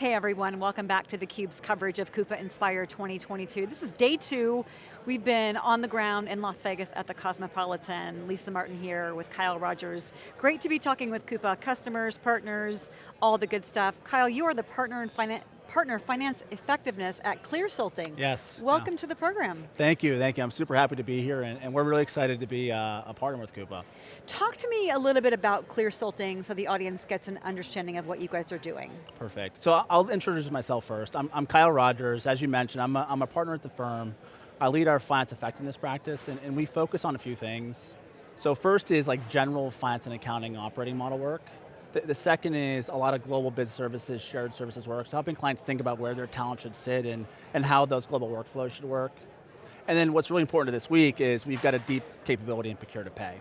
Hey everyone, welcome back to theCUBE's coverage of Coupa Inspire 2022. This is day two. We've been on the ground in Las Vegas at the Cosmopolitan. Lisa Martin here with Kyle Rogers. Great to be talking with Coupa, customers, partners, all the good stuff. Kyle, you are the partner in finance partner finance effectiveness at Clearsulting. Yes. Welcome yeah. to the program. Thank you, thank you. I'm super happy to be here and, and we're really excited to be uh, a partner with Coupa. Talk to me a little bit about Clearsulting so the audience gets an understanding of what you guys are doing. Perfect. So I'll introduce myself first. I'm, I'm Kyle Rogers. As you mentioned, I'm a, I'm a partner at the firm. I lead our finance effectiveness practice and, and we focus on a few things. So first is like general finance and accounting operating model work. The, the, second is a lot of global business services, shared services work, so helping clients think about where their talent should sit and, and how those global workflows should work. And then what's really important to this week is we've got a deep capability in procure to pay.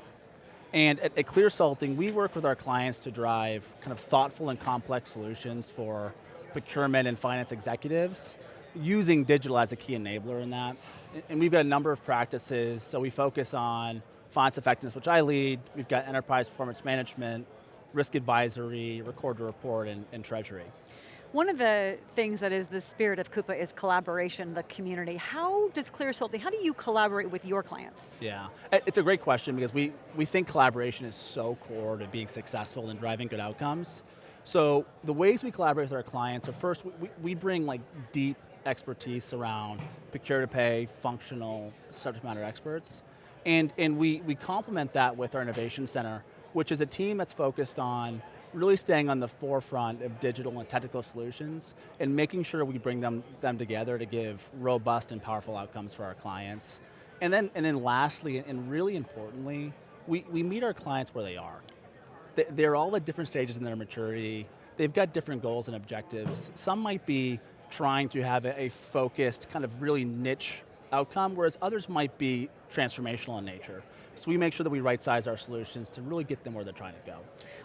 And at, at Clearsulting, we work with our clients to drive kind of thoughtful and complex solutions for procurement and finance executives, using digital as a key enabler in that. And we've got a number of practices, so we focus on finance effectiveness, which I lead. We've got enterprise performance management, risk advisory, record to report, and, and treasury. One of the things that is the spirit of Coupa is collaboration, the community. How does Clearsulting, how do you collaborate with your clients? Yeah, it's a great question because we, we think collaboration is so core to being successful and driving good outcomes. So the ways we collaborate with our clients are first, we, we bring like deep expertise around procure to pay, functional subject matter experts. And, and we, we complement that with our innovation center which is a team that's focused on really staying on the forefront of digital and technical solutions and making sure we bring them, them together to give robust and powerful outcomes for our clients. And then, and then lastly, and really importantly, we, we meet our clients where they are. They're all at different stages in their maturity. They've got different goals and objectives. Some might be trying to have a, a focused, kind of really niche outcome, whereas others might be transformational in nature. So we make sure that we right size our solutions to really get them where they're trying to go.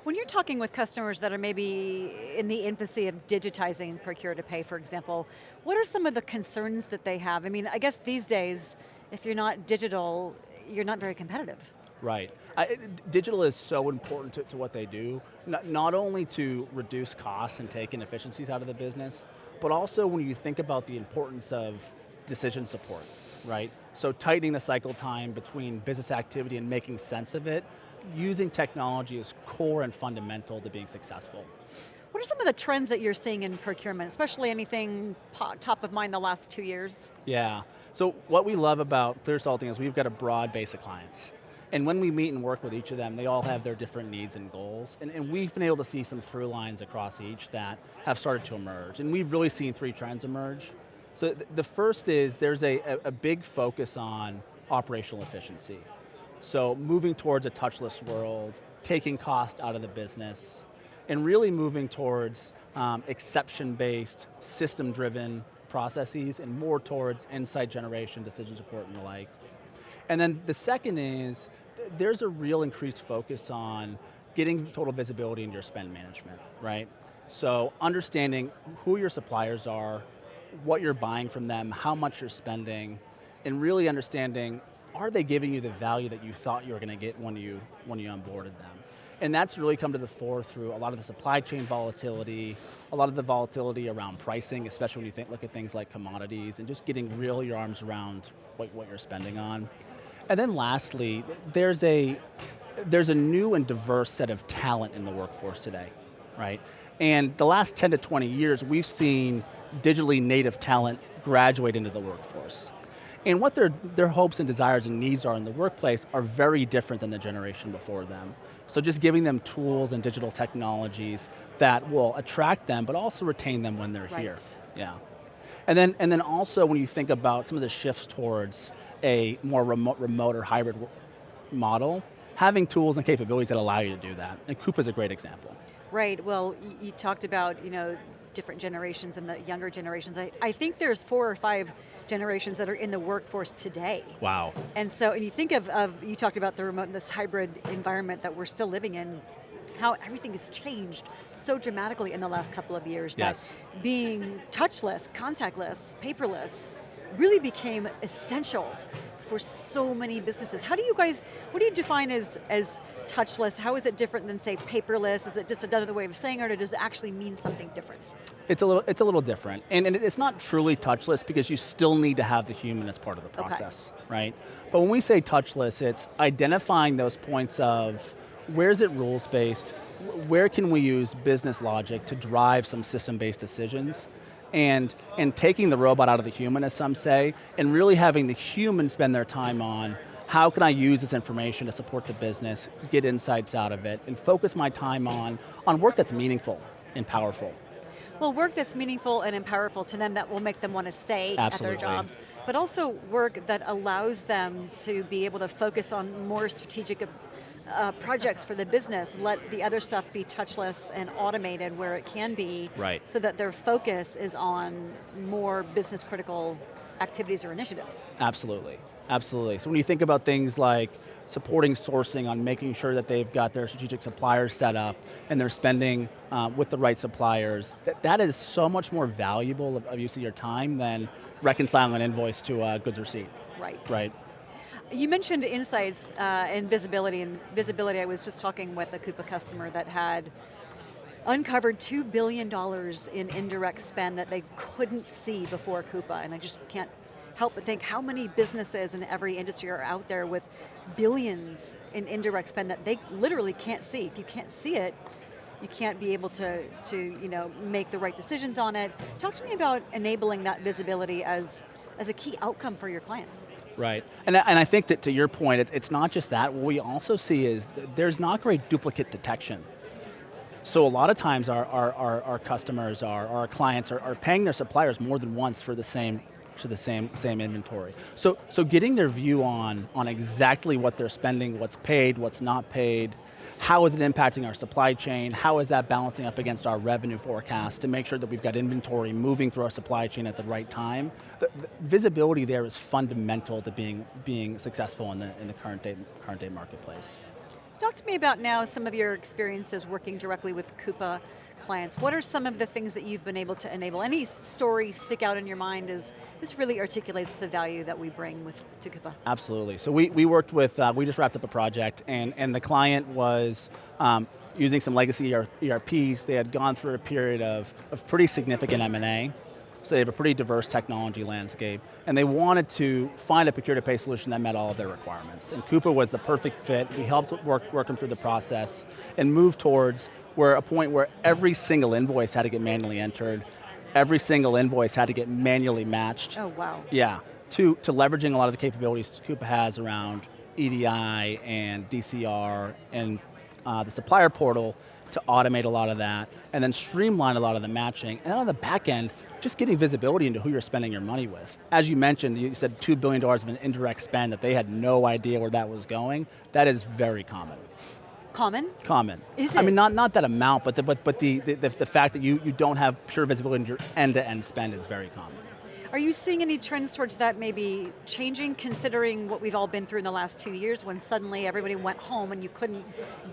When you're talking with customers that are maybe in the infancy of digitizing procure to pay, for example, what are some of the concerns that they have? I mean, I guess these days, if you're not digital, you're not very competitive. Right. I, digital is so important to, to what they do, not, not, only to reduce costs and take inefficiencies out of the business, but also when you think about the importance of decision support, right? So tightening the cycle time between business activity and making sense of it, using technology is core and fundamental to being successful. What are some of the trends that you're seeing in procurement, especially anything top of mind the last two years? Yeah, so what we love about Clearsulting is we've got a broad base of clients. And when we meet and work with each of them, they all have their different needs and goals. And, and, we've been able to see some through lines across each that have started to emerge. And we've really seen three trends emerge. So th the first is there's a, a, a big focus on operational efficiency. So moving towards a touchless world, taking cost out of the business, and really moving towards um, exception-based, system-driven processes and more towards insight generation, decision support and the like. And then the second is, there's a real increased focus on getting total visibility into your spend management, right? So understanding who your suppliers are, what you're buying from them, how much you're spending, and really understanding, are they giving you the value that you thought you were going to get when you, when you onboarded them? And that's really come to the fore through a lot of the supply chain volatility, a lot of the volatility around pricing, especially when you think, look at things like commodities, and just getting real your arms around what, what you're spending on. And then lastly, there's a, there's a new and diverse set of talent in the workforce today, right? And the last 10 to 20 years, we've seen digitally native talent graduate into the workforce. And what their, their hopes and desires and needs are in the workplace are very different than the generation before them. So just giving them tools and digital technologies that will attract them, but also retain them when they're right. here. Yeah. And then, and then also when you think about some of the shifts towards a more remote, remote or hybrid model, having tools and capabilities that allow you to do that. And Coupa is a great example. Right, well, you talked about, you know, different generations and the younger generations. I, I think there's four or five generations that are in the workforce today. Wow. And so, and you think of, of you talked about the remote, this hybrid environment that we're still living in, how everything has changed so dramatically in the last couple of years yes. that being touchless, contactless, paperless, really became essential for so many businesses. How do you guys, what do you define as, as touchless? How is it different than say paperless? Is it just another way of saying it or does it actually mean something different? It's a little, it's a little different. And, and it's not truly touchless because you still need to have the human as part of the process, okay. right? But when we say touchless, it's identifying those points of where is it rules-based, where can we use business logic to drive some system-based decisions, and, and taking the robot out of the human, as some say, and really having the human spend their time on how can I use this information to support the business, get insights out of it, and focus my time on, on work that's meaningful and powerful. Well, work that's meaningful and powerful to them that will make them want to stay Absolutely. at their jobs, but also work that allows them to be able to focus on more strategic uh, projects for the business, let the other stuff be touchless and automated where it can be, right. so that their focus is on more business critical activities or initiatives. Absolutely, absolutely. So when you think about things like supporting sourcing on making sure that they've got their strategic suppliers set up and they're spending uh, with the right suppliers. That, that is so much more valuable of, of use of your time than reconciling an invoice to a goods receipt. Right. Right. You mentioned insights uh, and visibility, and visibility, I was just talking with a Coupa customer that had uncovered $2 billion in indirect spend that they couldn't see before Coupa, and I just can't help but think how many businesses in every industry are out there with billions in indirect spend that they literally can't see. If you can't see it, you can't be able to, to you know, make the right decisions on it. Talk to me about enabling that visibility as, as a key outcome for your clients. Right, and, and I think that to your point, it's, it's not just that, what we also see is there's not great duplicate detection. So a lot of times our, our, our, our customers, our, our clients are, are paying their suppliers more than once for the same to the same, same inventory. So, so getting their view on, on exactly what they're spending, what's paid, what's not paid, how is it impacting our supply chain, how is that balancing up against our revenue forecast to make sure that we've got inventory moving through our supply chain at the right time. The, the visibility there is fundamental to being, being successful in the, in the current, day, current day marketplace. Talk to me about now some of your experiences working directly with Coupa clients. What are some of the things that you've been able to enable? Any stories stick out in your mind as this really articulates the value that we bring with to Coupa? Absolutely, so we, we worked with, uh, we just wrapped up a project and, and the client was um, using some legacy ERPs. They had gone through a period of, of pretty significant M&A. So they have a pretty diverse technology landscape, and they wanted to find a procure-to-pay solution that met all of their requirements. And Coupa was the perfect fit. We helped work, work them through the process and move towards where a point where every single invoice had to get manually entered, every single invoice had to get manually matched. Oh, wow. Yeah, to, to leveraging a lot of the capabilities Coupa has around EDI and DCR and uh, the supplier portal to automate a lot of that, and then streamline a lot of the matching. And on the back end, just getting visibility into who you're spending your money with. As you mentioned, you said $2 billion of an indirect spend that they had no idea where that was going. That is very common. Common? Common. Is it? I mean, not, not that amount, but the, but, but the, the, the fact that you, you don't have pure visibility into your end-to-end -end spend is very common. Are you seeing any trends towards that maybe changing, considering what we've all been through in the last two years when suddenly everybody went home and you couldn't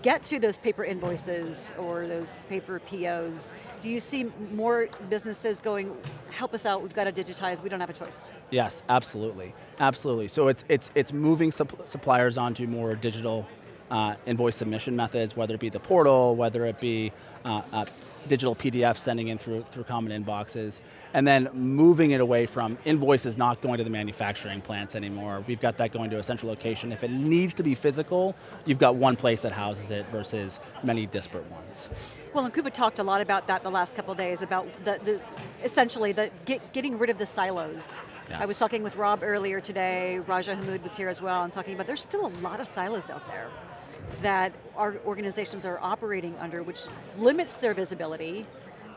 get to those paper invoices or those paper POs? Do you see more businesses going, help us out, we've got to digitize, we don't have a choice? Yes, absolutely, absolutely. So it's, it's, it's moving suppliers onto more digital uh, invoice submission methods, whether it be the portal, whether it be uh, uh, digital PDFs sending in through, through common inboxes, and then moving it away from invoices not going to the manufacturing plants anymore. We've got that going to a central location. If it needs to be physical, you've got one place that houses it versus many disparate ones. Well, and Coupa talked a lot about that the last couple days, about the, the essentially the get, getting rid of the silos. Yes. I was talking with Rob earlier today, Raja Hammoud was here as well, and talking about there's still a lot of silos out there that our organizations are operating under, which limits their visibility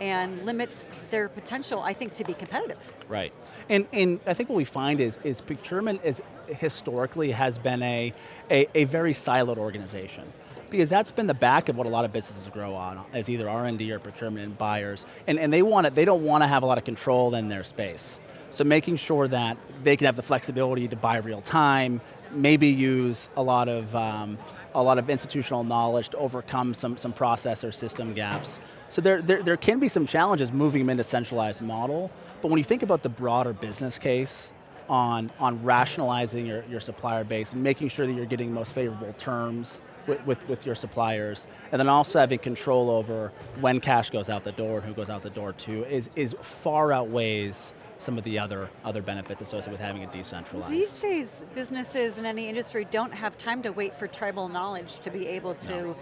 and limits their potential, I think, to be competitive. Right, and, and I think what we find is, is procurement is historically has been a, a, a very siloed organization because that's been the back of what a lot of businesses grow on, as either R&D or procurement and buyers, and, and they want it, they don't want to have a lot of control in their space. So making sure that they can have the flexibility to buy real time, maybe use a lot of um, a lot of institutional knowledge to overcome some, some process or system gaps. So there, there, there can be some challenges moving them into centralized model, but when you think about the broader business case on, on rationalizing your, your supplier base, making sure that you're getting most favorable terms, with, with, with your suppliers, and then also having control over when cash goes out the door and who goes out the door too, is, is far outweighs some of the other, other benefits associated with having it decentralized. These days, businesses in any industry don't have time to wait for tribal knowledge to be able to No.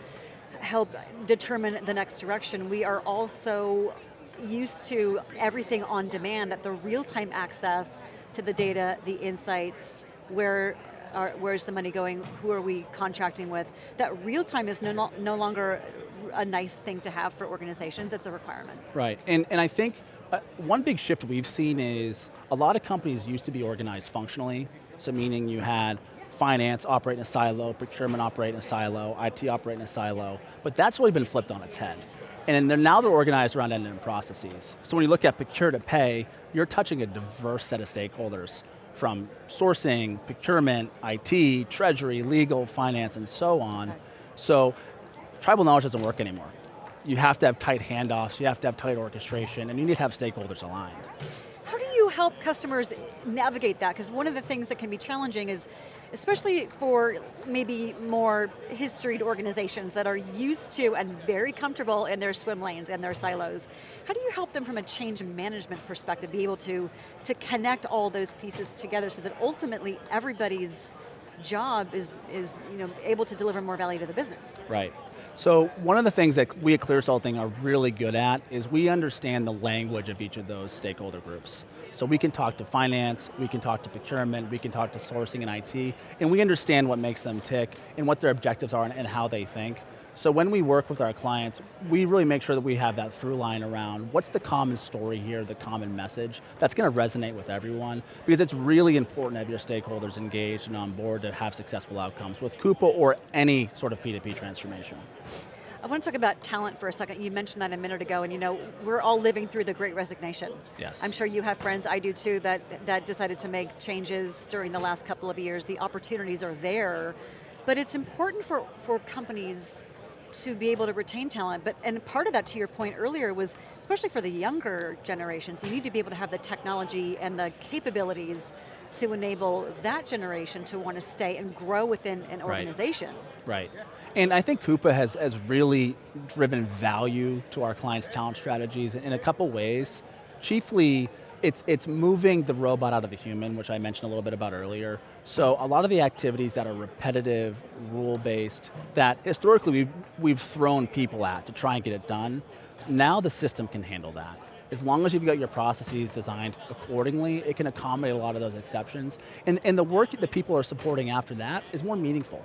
help determine the next direction. We are also used to everything on demand, at the real-time access to the data, the insights, where are, where's the money going, who are we contracting with. That real time is no, no, longer a nice thing to have for organizations, it's a requirement. Right, and, and I think uh, one big shift we've seen is a lot of companies used to be organized functionally, so meaning you had finance operate in a silo, procurement operate in a silo, IT operate in a silo, but that's really been flipped on its head. And they're, now they're organized around end-to-end processes. So when you look at procure to pay, you're touching a diverse set of stakeholders from sourcing, procurement, IT, treasury, legal, finance, and so on. So tribal knowledge doesn't work anymore. You have to have tight handoffs, you have to have tight orchestration, and you need to have stakeholders aligned. Help customers navigate that? Because one of the things that can be challenging is, especially for maybe more historied organizations that are used to and very comfortable in their swim lanes and their silos, how do you help them from a change management perspective be able to, to connect all those pieces together so that ultimately everybody's job is, is you know, able to deliver more value to the business? Right. So one of the things that we at Clearsulting are really good at is we understand the language of each of those stakeholder groups. So we can talk to finance, we can talk to procurement, we can talk to sourcing and IT, and we understand what makes them tick and what their objectives are and, and how they think. So when we work with our clients, we really make sure that we have that through line around what's the common story here, the common message, that's going to resonate with everyone, because it's really important to have your stakeholders engaged and on board to have successful outcomes with Coupa or any sort of P2P transformation. I want to talk about talent for a second. You mentioned that a minute ago, and you know, we're all living through the great resignation. Yes. I'm sure you have friends, I do too, that, that decided to make changes during the last couple of years. The opportunities are there, but it's important for, for companies to be able to retain talent, but and part of that, to your point earlier, was especially for the younger generations, you need to be able to have the technology and the capabilities to enable that generation to want to stay and grow within an Right. organization. Right. And I think Coupa has, has really driven value to our clients' talent strategies in a couple ways. Chiefly, it's, it's moving the robot out of the human, which I mentioned a little bit about earlier. So a lot of the activities that are repetitive, rule-based, that historically we've, we've thrown people at to try and get it done, now the system can handle that. As long as you've got your processes designed accordingly, it can accommodate a lot of those exceptions. And, and the work that people are supporting after that is more meaningful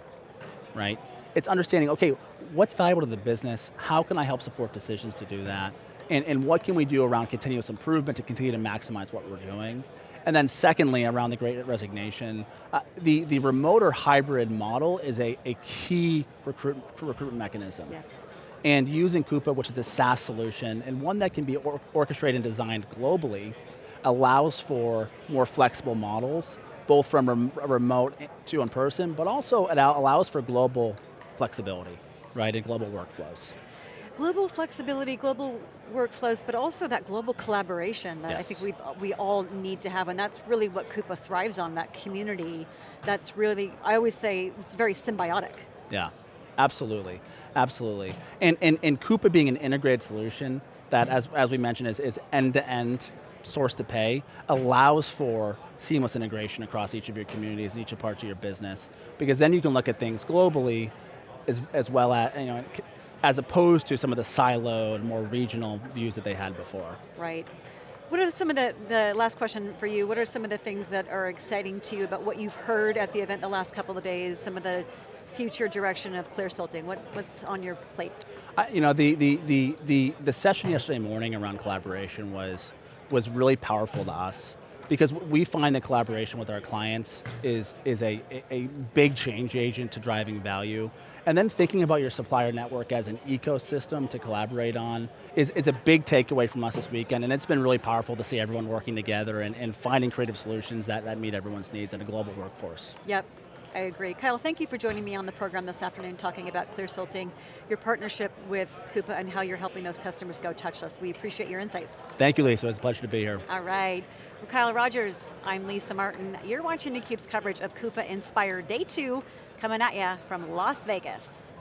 right? It's understanding, okay, what's valuable to the business? How can I help support decisions to do that? And, and what can we do around continuous improvement to continue to maximize what we're doing? And then secondly, around the great resignation, uh, the, the remote or hybrid model is a, a key recruit, recruitment mechanism. Yes. And using Coupa, which is a SaaS solution, and one that can be or orchestrated and designed globally, allows for more flexible models, both from rem remote to in person, but also it allows for global flexibility, right, and global workflows. Global flexibility, global workflows, but also that global collaboration that I think we've, we all need to have, and that's really what Coupa thrives on, that community that's really, I always say, it's very symbiotic. Yeah, absolutely, absolutely. And, and, and Coupa being an integrated solution that, as, as we mentioned, is, is end-to-end source to pay, allows for seamless integration across each of your communities and each of parts of your business. Because then you can look at things globally as, as well as, you know, as opposed to some of the siloed, more regional views that they had before. Right. What are some of the, the last question for you, what are some of the things that are exciting to you about what you've heard at the event the last couple of days, some of the future direction of Clearsulting? What, what's on your plate? I, you know, the, the, the, the, the session yesterday morning around collaboration was, was really powerful to us because we find that collaboration with our clients is, is a, a, big change agent to driving value. And then thinking about your supplier network as an ecosystem to collaborate on is, is a big takeaway from us this weekend, and it's been really powerful to see everyone working together and, and finding creative solutions that, that meet everyone's needs in a global workforce. Yep, I agree. Kyle, thank you for joining me on the program this afternoon talking about Clearsulting, your partnership with Coupa and how you're helping those customers go touchless. We appreciate your insights. Thank you, Lisa, it was a pleasure to be here. All right, well, Kyle Rogers, I'm Lisa Martin. You're watching theCUBE's coverage of Coupa Inspire Day 2 coming at you from Las Vegas.